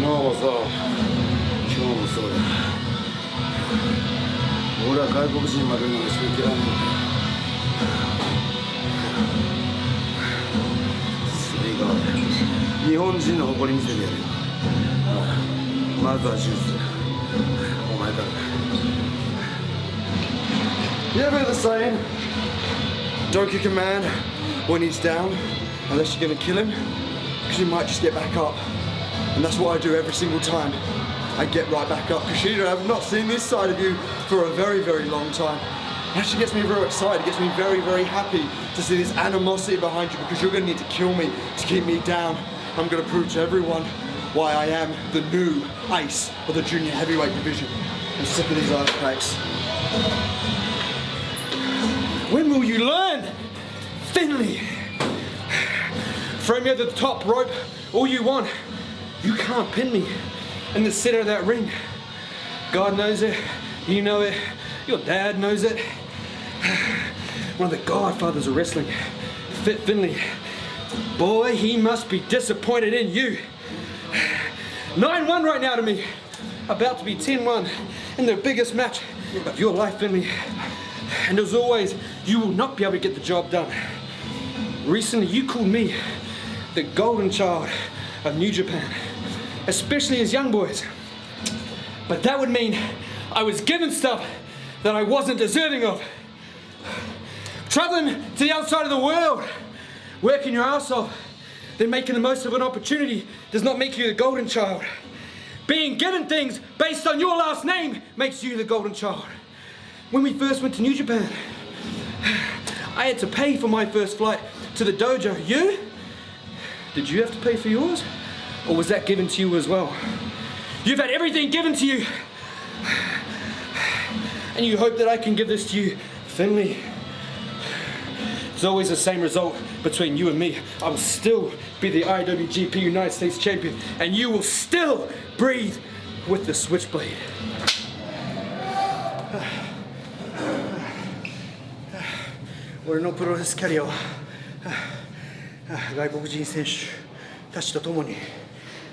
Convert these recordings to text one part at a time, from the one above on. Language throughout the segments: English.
昨日もそう今日もそうだ俺は外国人に負けるのが一番嫌いなんだそれが日本人の誇り見せてやるよまずはジュースお前からだ You ever the saying? Don't kick a man when he's down unless you're gonna kill him, because he might just get back up. And that's what I do every single time. I get right back up. Kushida, I've not seen this side of you for a very, very long time. It actually gets me very excited. It gets me very, very happy to see this animosity behind you because you're going to need to kill me to keep me down. I'm going to prove to everyone why I am the new ace of the junior heavyweight division. I'm sick of these ice. When will you learn? Finlay! Throw me over the top rope all you want. You can't pin me in the center of that ring. God knows it, you know it, your dad knows it. One of the godfathers of wrestling, Fit Finlay. Boy, he must be disappointed in you. 9-1 right now to me. About to be 10-1 in the biggest match of your life, Finlay. And as always, you will not be able to get the job done. Recently, you called me the golden child of New Japan, especially as young boys. But that would mean I was given stuff that I wasn't deserving of. Traveling to the outside of the world, working your ass off, then making the most of an opportunity does not make you the golden child. Being given things based on your last name makes you the golden child. When we first went to New Japan, I had to pay for my first flight to the dojo. You? Did you have to pay for yours? Or was that given to you as well? You've had everything given to you. And you hope that I can give this to you Finlay. It's always the same result between you and me. I will still be the IWGP United States Champion and you will still breathe with the Switchblade.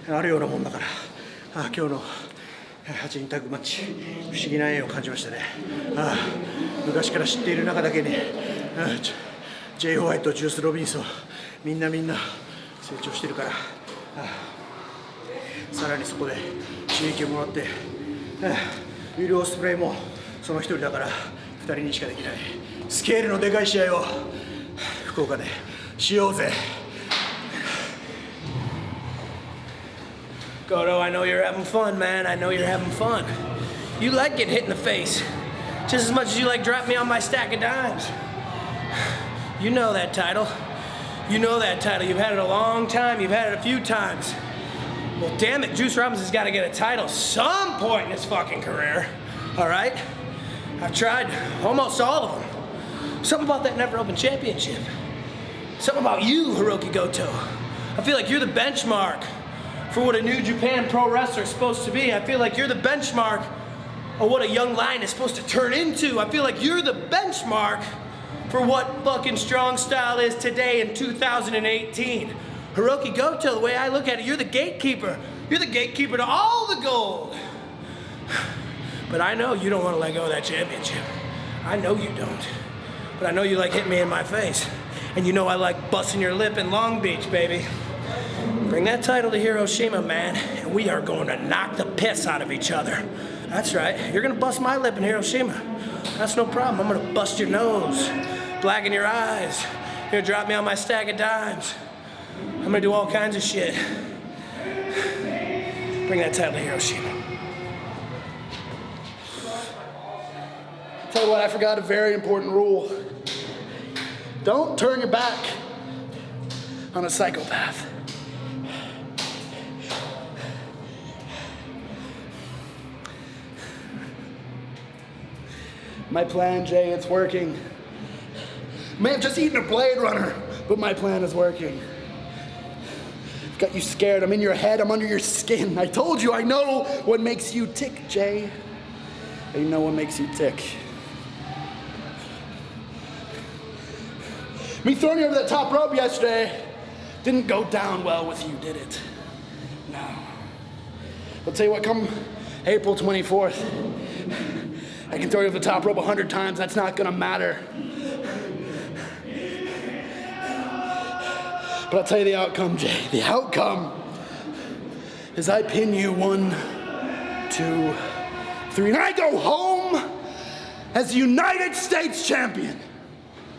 あるようなもんだから。あ今日の8人タッグマッチ。不思議な縁を感じましたね。あ昔から知っている中だけに。あちょ J. ホワイトジュース・ロビンソン。みんなみんな成長してるから。さらにそこで刺激をもらって。あウィル・オスプレイもその一人だから。2人にしかできない。スケールのでかい試合を。福岡でしようぜ。Goto, I know you're having fun, man. I know you're having fun. You like getting hit in the face, just as much as you like dropping me on my stack of dimes. You know that title. You know that title. You've had it a long time. You've had it a few times. Well, damn it, Juice Robinson's got to get a title some point in his fucking career. All right? I've tried almost all of them. Something about that never open championship. Something about you, Hiroki Goto. I feel like you're the benchmark for what a New Japan pro wrestler is supposed to be. I feel like you're the benchmark of what a young lion is supposed to turn into. I feel like you're the benchmark for what fucking strong style is today in 2018. Hiroki Goto, the way I look at it, you're the gatekeeper. You're the gatekeeper to all the gold. But I know you don't want to let go of that championship. I know you don't. But I know you like hitting me in my face. And you know I like busting your lip in Long Beach, baby. Bring that title to Hiroshima, man, and we are going to knock the piss out of each other. That's right. You're going to bust my lip in Hiroshima. That's no problem. I'm going to bust your nose, blacken your eyes. You're going to drop me on my stack of dimes. I'm going to do all kinds of shit. Bring that title to Hiroshima. Tell you what, I forgot a very important rule. Don't turn your back on a psychopath. My plan, Jay, it's working. May have just eaten a Blade Runner, but my plan is working. I've got you scared. I'm in your head. I'm under your skin. I told you I know what makes you tick, Jay. I know what makes you tick. Me throwing you over that top rope yesterday didn't go down well with you, did it? No. I'll tell you what, come April 24th, I can throw you over the top rope a hundred times. That's not gonna matter. But I'll tell you the outcome, Jay. The outcome is I pin you one, two, three, and I go home as the United States champion.